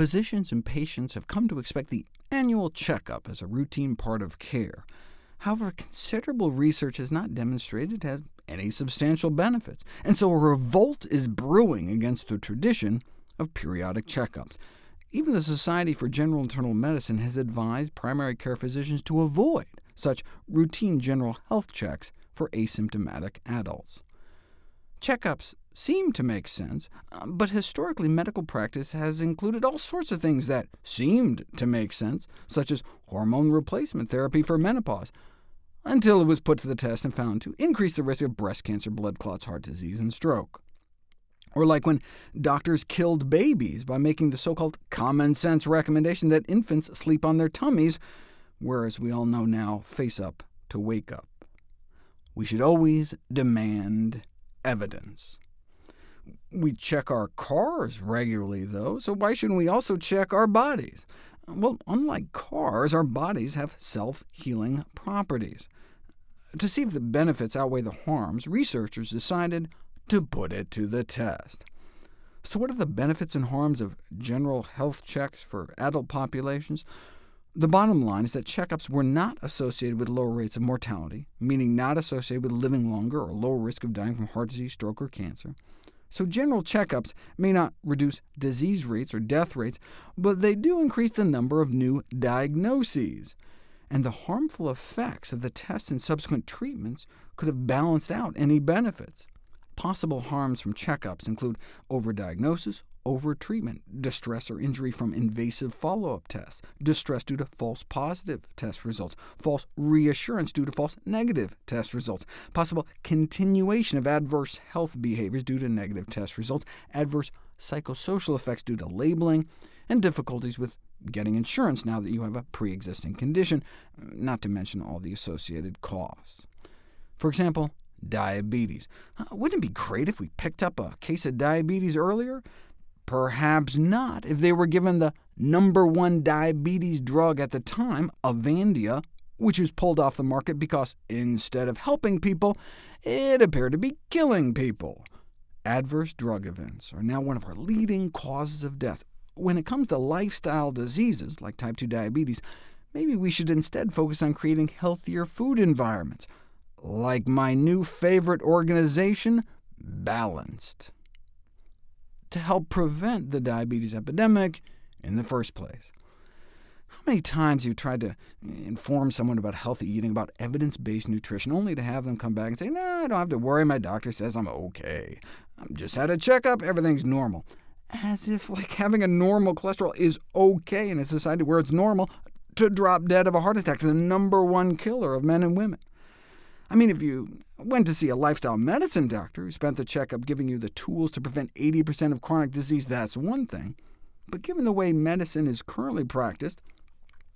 physicians and patients have come to expect the annual checkup as a routine part of care. However, considerable research has not demonstrated it has any substantial benefits, and so a revolt is brewing against the tradition of periodic checkups. Even the Society for General Internal Medicine has advised primary care physicians to avoid such routine general health checks for asymptomatic adults. Checkups seem to make sense, uh, but historically medical practice has included all sorts of things that seemed to make sense, such as hormone replacement therapy for menopause, until it was put to the test and found to increase the risk of breast cancer, blood clots, heart disease, and stroke. Or like when doctors killed babies by making the so-called common-sense recommendation that infants sleep on their tummies, whereas we all know now, face up to wake up. We should always demand evidence. We check our cars regularly, though, so why shouldn't we also check our bodies? Well, unlike cars, our bodies have self-healing properties. To see if the benefits outweigh the harms, researchers decided to put it to the test. So what are the benefits and harms of general health checks for adult populations? The bottom line is that checkups were not associated with lower rates of mortality, meaning not associated with living longer or lower risk of dying from heart disease, stroke, or cancer. So general checkups may not reduce disease rates or death rates, but they do increase the number of new diagnoses. And the harmful effects of the tests and subsequent treatments could have balanced out any benefits. Possible harms from checkups include overdiagnosis, overtreatment, distress or injury from invasive follow-up tests, distress due to false positive test results, false reassurance due to false negative test results, possible continuation of adverse health behaviors due to negative test results, adverse psychosocial effects due to labeling, and difficulties with getting insurance now that you have a pre-existing condition, not to mention all the associated costs. For example, diabetes. Wouldn't it be great if we picked up a case of diabetes earlier? Perhaps not, if they were given the number one diabetes drug at the time, Avandia, which was pulled off the market because, instead of helping people, it appeared to be killing people. Adverse drug events are now one of our leading causes of death. When it comes to lifestyle diseases, like type 2 diabetes, maybe we should instead focus on creating healthier food environments, like my new favorite organization, Balanced to help prevent the diabetes epidemic in the first place. How many times you tried to inform someone about healthy eating, about evidence-based nutrition, only to have them come back and say, no, I don't have to worry, my doctor says I'm OK. I just had a checkup, everything's normal. As if like having a normal cholesterol is OK in a society where it's normal to drop dead of a heart attack, the number one killer of men and women. I mean, if you went to see a lifestyle medicine doctor who spent the checkup giving you the tools to prevent 80% of chronic disease, that's one thing. But given the way medicine is currently practiced,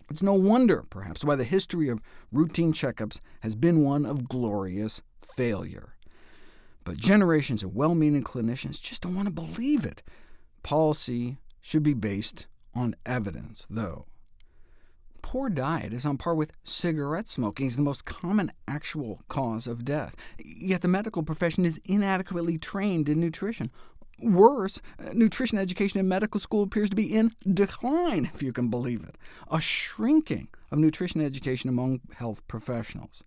it's no wonder, perhaps, why the history of routine checkups has been one of glorious failure. But generations of well-meaning clinicians just don't want to believe it. Policy should be based on evidence, though poor diet is on par with cigarette smoking as the most common actual cause of death, yet the medical profession is inadequately trained in nutrition. Worse, nutrition education in medical school appears to be in decline, if you can believe it, a shrinking of nutrition education among health professionals.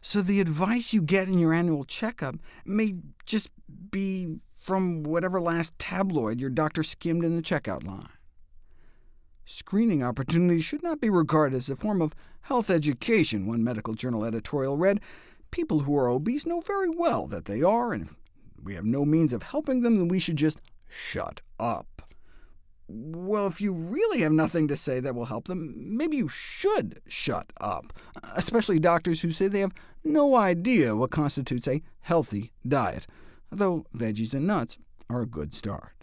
So the advice you get in your annual checkup may just be from whatever last tabloid your doctor skimmed in the checkout line. Screening opportunities should not be regarded as a form of health education, one medical journal editorial read. People who are obese know very well that they are, and if we have no means of helping them, then we should just shut up. Well, if you really have nothing to say that will help them, maybe you should shut up, especially doctors who say they have no idea what constitutes a healthy diet, though veggies and nuts are a good start.